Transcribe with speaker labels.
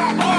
Speaker 1: Hey!